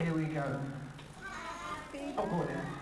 Here we go. Oh, go there.